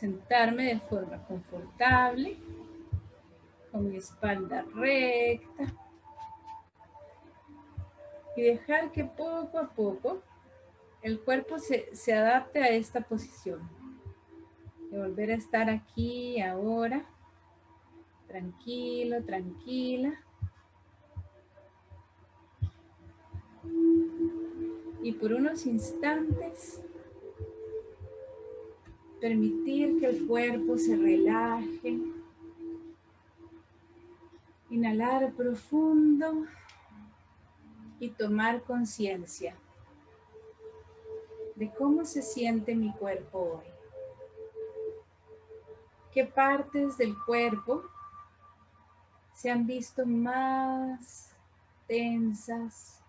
sentarme de forma confortable, con mi espalda recta. Y dejar que poco a poco el cuerpo se, se adapte a esta posición. De volver a estar aquí, ahora. Tranquilo, tranquila. Y por unos instantes Permitir que el cuerpo se relaje. Inhalar profundo y tomar conciencia de cómo se siente mi cuerpo hoy. ¿Qué partes del cuerpo se han visto más tensas?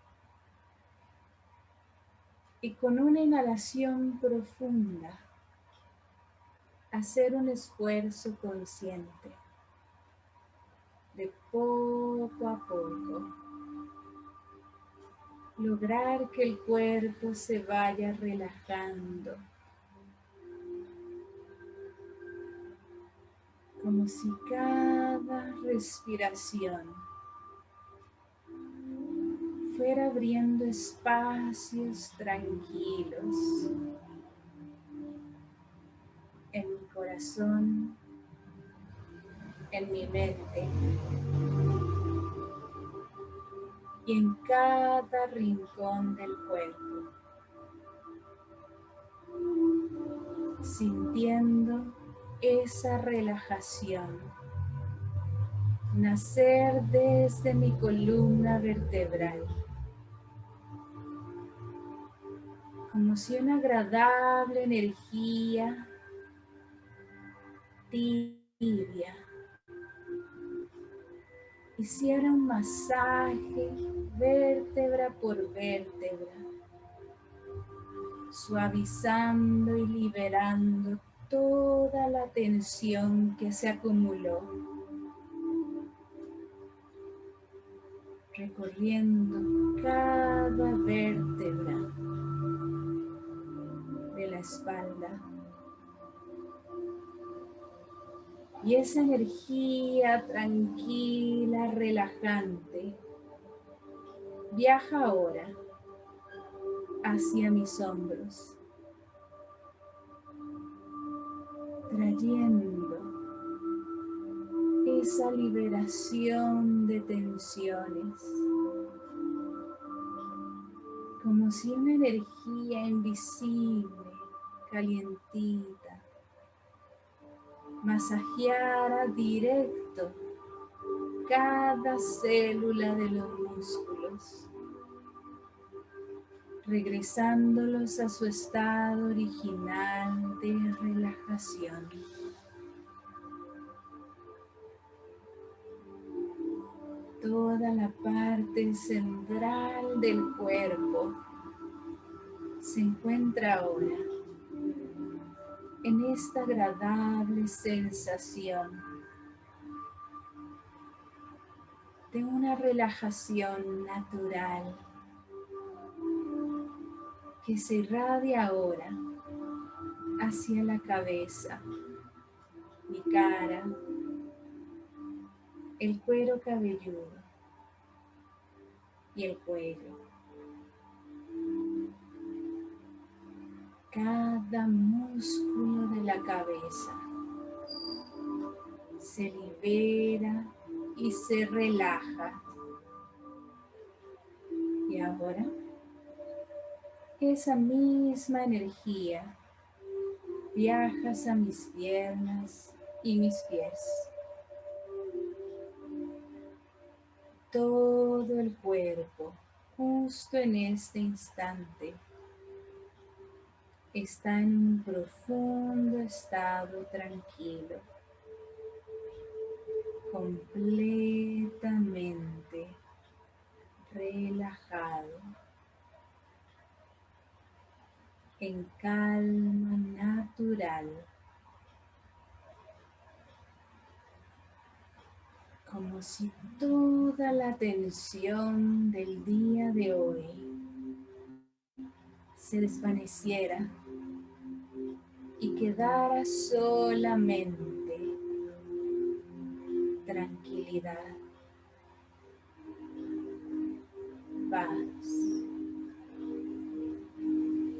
Y con una inhalación profunda, hacer un esfuerzo consciente de poco a poco lograr que el cuerpo se vaya relajando como si cada respiración fuera abriendo espacios tranquilos en mi mente y en cada rincón del cuerpo, sintiendo esa relajación nacer desde mi columna vertebral. Como si una agradable energía tibia. Hiciera un masaje vértebra por vértebra, suavizando y liberando toda la tensión que se acumuló, recorriendo cada vértebra de la espalda. Y esa energía tranquila, relajante, viaja ahora hacia mis hombros, trayendo esa liberación de tensiones, como si una energía invisible, calientita, masajeara directo cada célula de los músculos, regresándolos a su estado original de relajación. Toda la parte central del cuerpo se encuentra ahora en esta agradable sensación de una relajación natural que se irradia ahora hacia la cabeza, mi cara, el cuero cabelludo y el cuello. Cada músculo de la cabeza se libera y se relaja. Y ahora esa misma energía viajas a mis piernas y mis pies. Todo el cuerpo justo en este instante está en un profundo estado tranquilo, completamente relajado, en calma natural. como si toda la tensión del día de hoy se desvaneciera y quedara solamente tranquilidad, paz.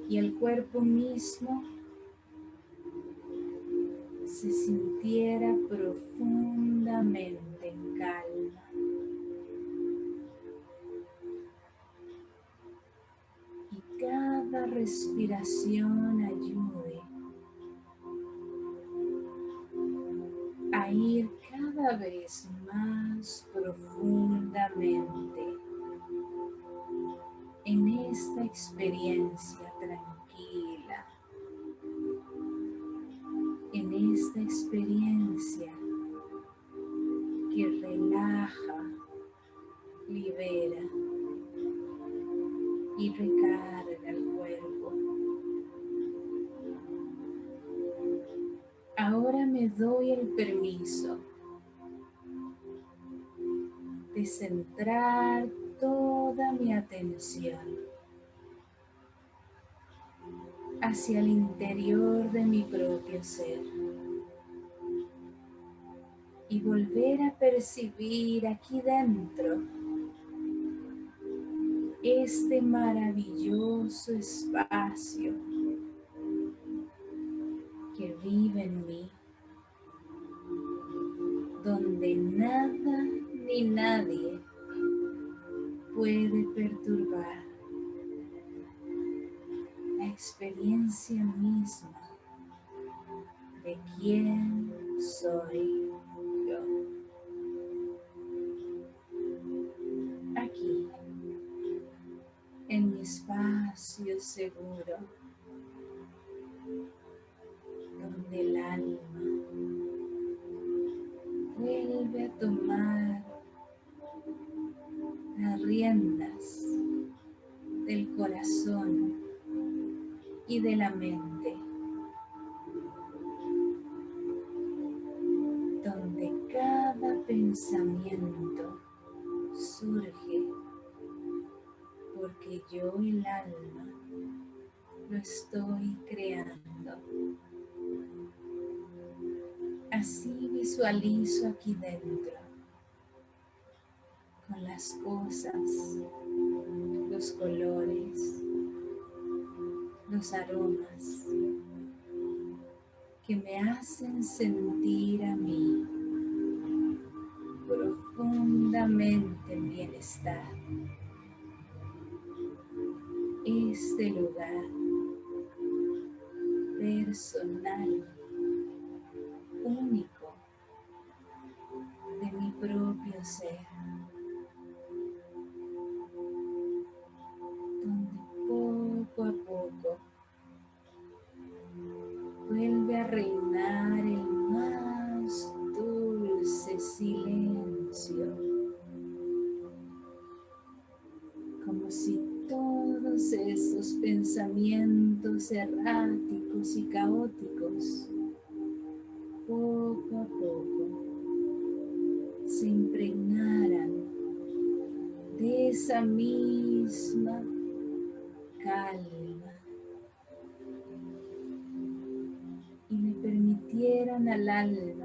Y el cuerpo mismo se sintiera profundamente en calma. Y cada respiración ayude a ir cada vez más profundamente en esta experiencia hacia el interior de mi propio ser y volver a percibir aquí dentro este maravilloso espacio que vive en mí, donde nada ni nadie puede perturbar experiencia misma de quién soy yo. Aquí, en mi espacio seguro, donde el alma vuelve a tomar las riendas del corazón y de la mente, donde cada pensamiento surge porque yo el alma lo estoy creando. Así visualizo aquí dentro con las cosas, los colores, los aromas que me hacen sentir a mí profundamente en bienestar. Este lugar personal, único de mi propio ser. Esa misma calma al alma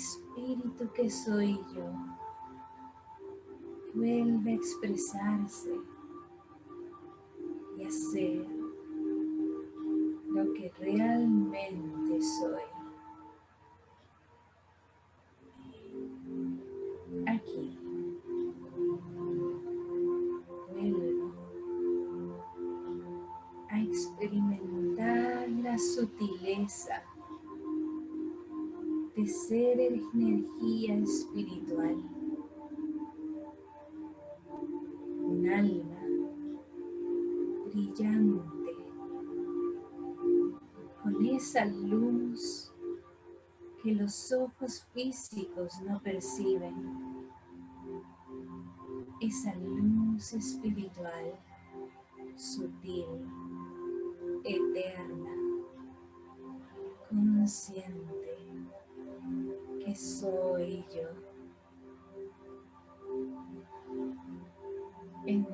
espíritu que soy yo vuelve a expresarse ser lo que realmente soy. Aquí vuelvo a experimentar la sutileza ser energía espiritual, un alma brillante, con esa luz que los ojos físicos no perciben, esa luz espiritual, sutil, eterna, consciente que soy yo. En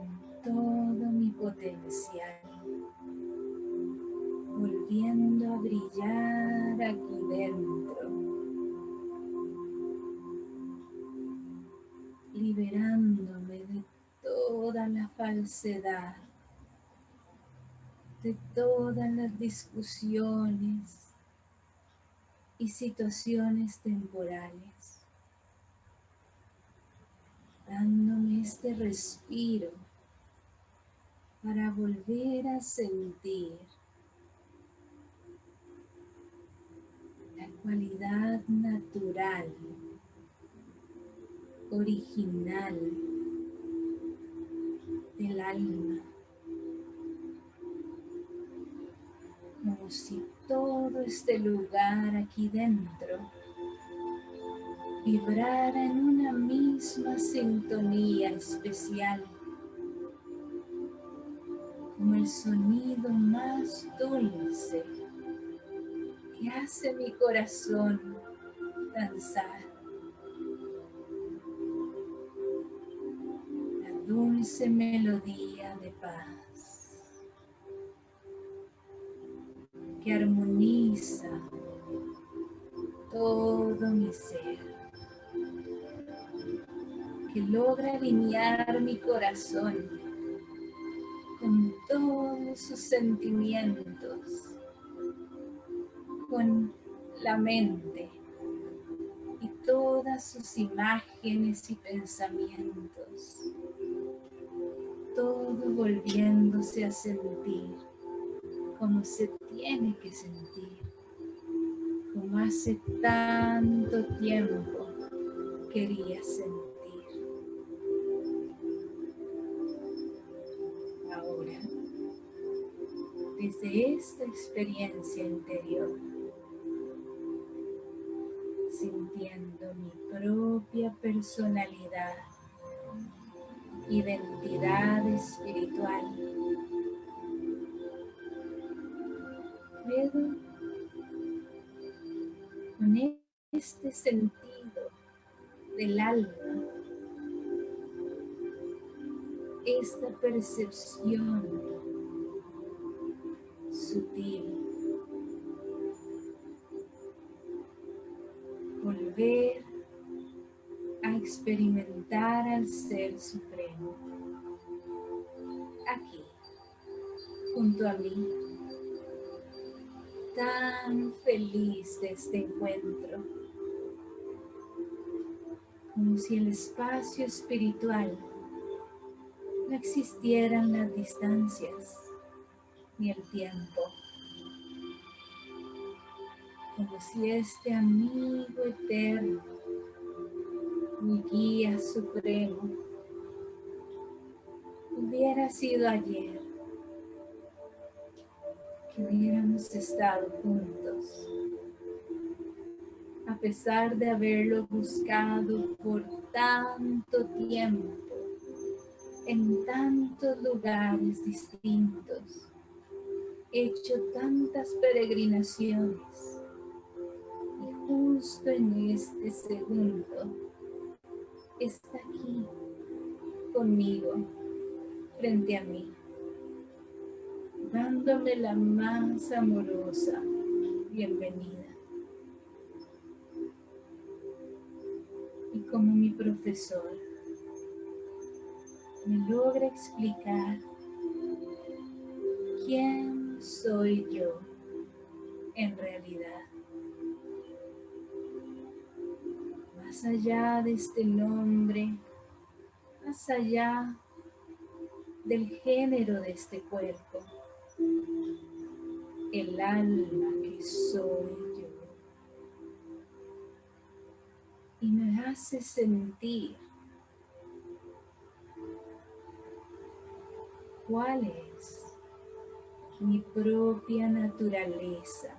todo mi potencial, volviendo a brillar aquí dentro, liberándome de toda la falsedad, de todas las discusiones y situaciones temporales, dándome este respiro para volver a sentir la cualidad natural, original del alma. Como si todo este lugar aquí dentro. Vibrara en una misma sintonía especial. Como el sonido más dulce que hace mi corazón danzar. La dulce melodía de paz que armoniza todo mi ser, que logra alinear mi corazón con todos sus sentimientos, con la mente y todas sus imágenes y pensamientos, todo volviéndose a sentir como se tiene que sentir, como hace tanto tiempo quería sentir. desde esta experiencia interior, sintiendo mi propia personalidad, identidad espiritual. Sentido del alma, esta percepción Volver a experimentar al Ser Supremo. Aquí, junto a mí, tan feliz de este encuentro, como si el espacio espiritual no existieran las distancias ni el tiempo. Como si este amigo eterno, mi guía supremo, hubiera sido ayer, que hubiéramos estado juntos, a pesar de haberlo buscado por tanto tiempo, en tantos lugares distintos hecho tantas peregrinaciones y justo en este segundo está aquí conmigo, frente a mí, dándome la más amorosa bienvenida. Como mi profesor me logra explicar quién soy yo en realidad. Más allá de este nombre, más allá del género de este cuerpo, el alma que soy me hace sentir cuál es mi propia naturaleza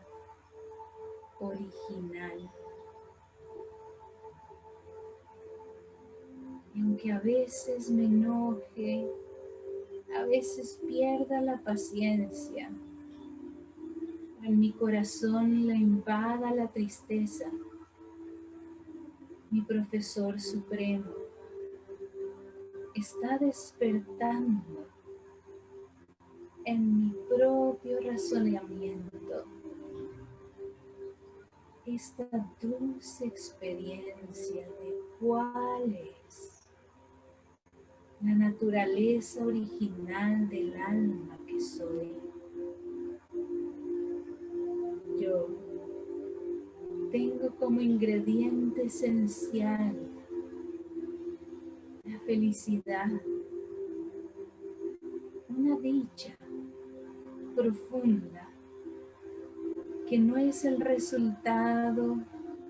original. Y aunque a veces me enoje, a veces pierda la paciencia, en mi corazón la invada la tristeza, mi profesor supremo está despertando en mi propio razonamiento esta dulce experiencia de cuál es la naturaleza original del alma que soy. Como ingrediente esencial la felicidad, una dicha profunda que no es el resultado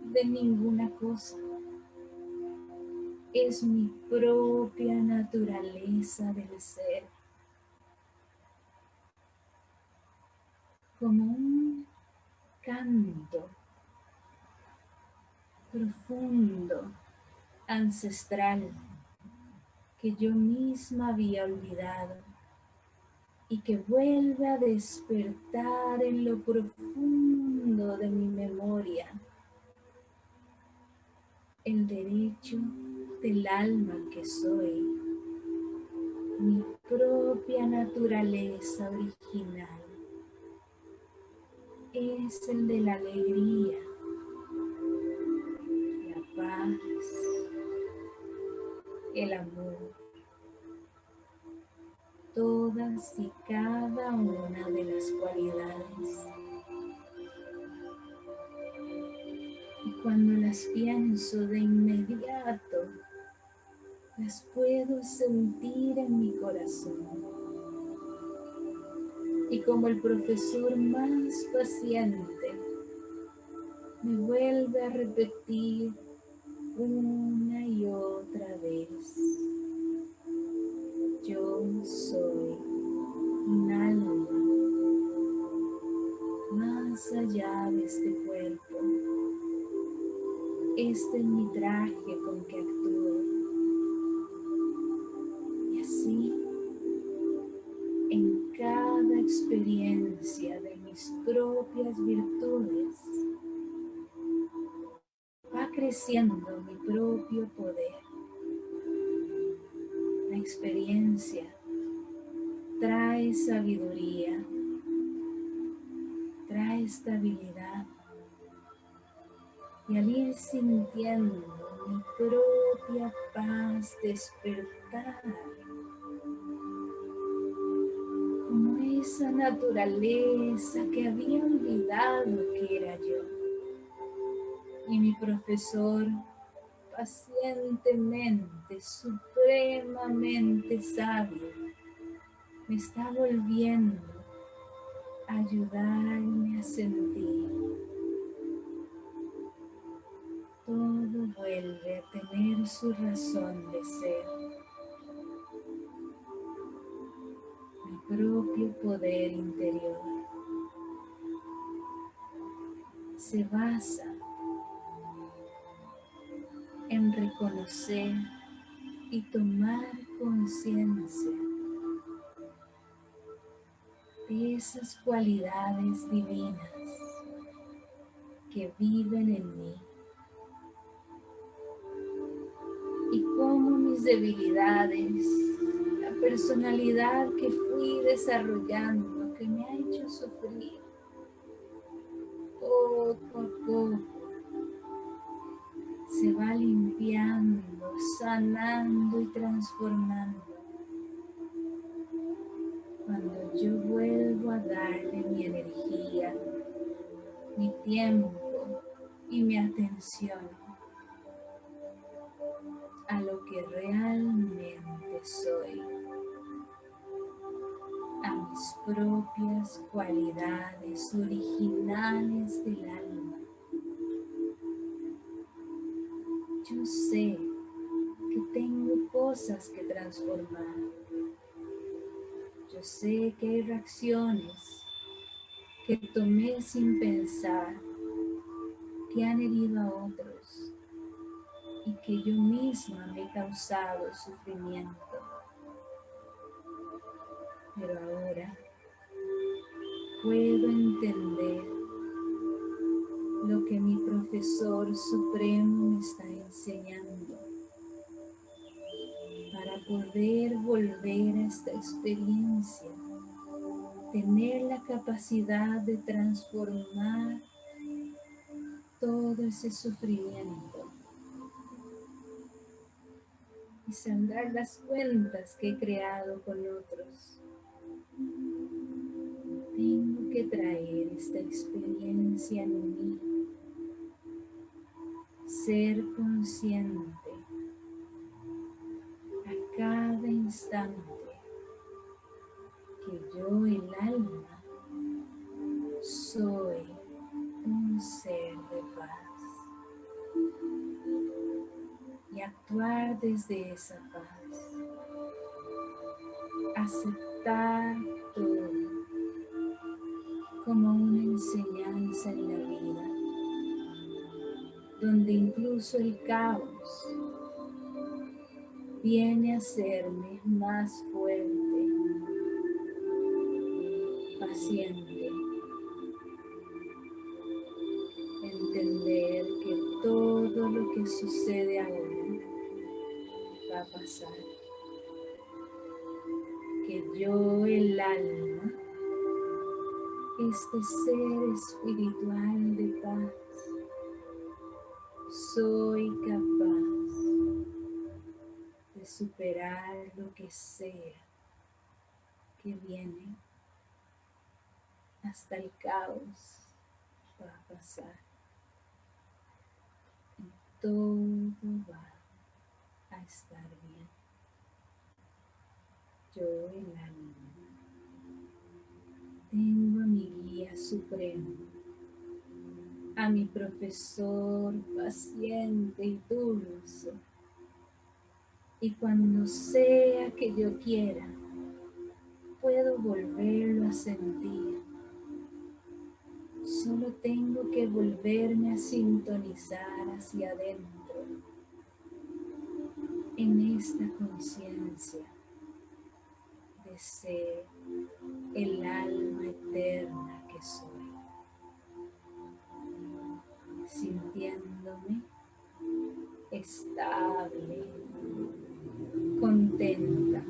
de ninguna cosa. Es mi propia naturaleza del ser. Como un canto profundo, ancestral, que yo misma había olvidado y que vuelve a despertar en lo profundo de mi memoria el derecho del alma que soy, mi propia naturaleza original. Es el de la alegría, el amor todas y cada una de las cualidades. Y cuando las pienso de inmediato, las puedo sentir en mi corazón. Y como el profesor más paciente, me vuelve a repetir una y otra vez yo soy un alma más allá de este cuerpo. Este es mi traje con que actúo. Y así, en cada experiencia de mis propias virtudes, va creciendo mi propio poder experiencia trae sabiduría, trae estabilidad. Y al ir sintiendo mi propia paz despertar, como esa naturaleza que había olvidado que era yo. Y mi profesor pacientemente, supremamente sabio, me está volviendo a ayudarme a sentir. Todo vuelve a tener su razón de ser. Mi propio poder interior se basa en reconocer y tomar conciencia de esas cualidades divinas que viven en mí y cómo mis debilidades, la personalidad que fui desarrollando, que me ha hecho sufrir poco a poco, se va limpiando, sanando y transformando. Cuando yo vuelvo a darle mi energía, mi tiempo y mi atención a lo que realmente soy, a mis propias cualidades originales del alma yo sé que tengo cosas que transformar. Yo sé que hay reacciones que tomé sin pensar, que han herido a otros y que yo misma me he causado sufrimiento. Pero ahora puedo entender lo que mi profesor supremo me está enseñando para poder volver a esta experiencia, tener la capacidad de transformar todo ese sufrimiento y saldar las cuentas que he creado con otros. Traer esta experiencia en mí, ser consciente a cada instante que yo, el alma, soy un ser de paz y actuar desde esa paz. Aceptar todo como una enseñanza en la vida, donde incluso el caos viene a hacerme más fuerte, paciente, entender que todo lo que sucede ahora va a pasar. Que yo, el alma, este ser espiritual de paz, soy capaz de superar lo que sea que viene. Hasta el caos va a pasar. Y todo va a estar bien. Yo el alma tengo supremo, a mi profesor paciente y dulce. Y cuando sea que yo quiera, puedo volverlo a sentir. Solo tengo que volverme a sintonizar hacia adentro en esta conciencia de ser el alma eterna soy, sintiéndome estable, contenta,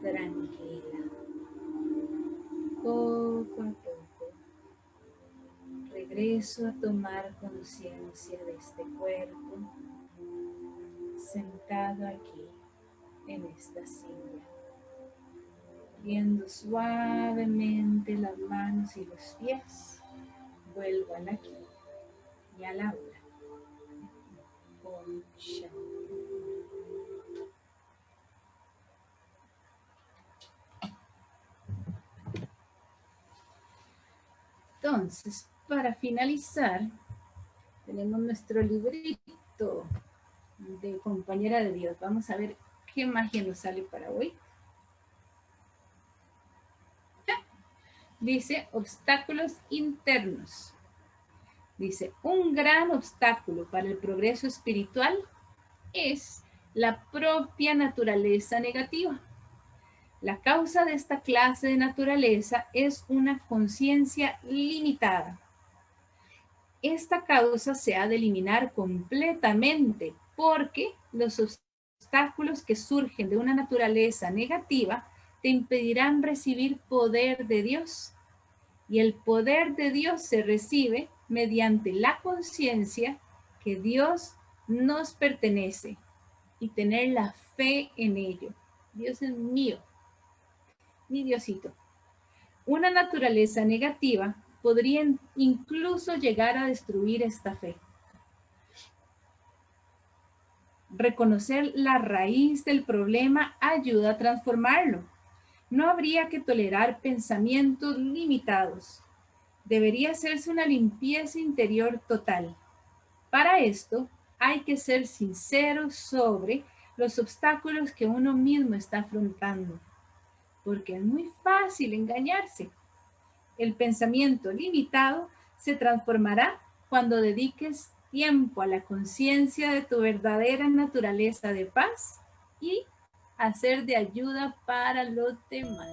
tranquila. Poco a poco regreso a tomar conciencia de este cuerpo sentado aquí en esta silla, viendo suavemente las manos y los pies, vuelvo al aquí y a la hora. Entonces, para finalizar, tenemos nuestro librito de compañera de Dios. Vamos a ver qué magia nos sale para hoy. Dice, obstáculos internos. Dice, un gran obstáculo para el progreso espiritual es la propia naturaleza negativa. La causa de esta clase de naturaleza es una conciencia limitada. Esta causa se ha de eliminar completamente porque los obstáculos que surgen de una naturaleza negativa te impedirán recibir poder de Dios. Y el poder de Dios se recibe mediante la conciencia que Dios nos pertenece y tener la fe en ello. Dios es mío, mi Diosito. Una naturaleza negativa podría incluso llegar a destruir esta fe. Reconocer la raíz del problema ayuda a transformarlo. No habría que tolerar pensamientos limitados. Debería hacerse una limpieza interior total. Para esto, hay que ser sincero sobre los obstáculos que uno mismo está afrontando, porque es muy fácil engañarse. El pensamiento limitado se transformará cuando dediques tiempo a la conciencia de tu verdadera naturaleza de paz y hacer de ayuda para los demás.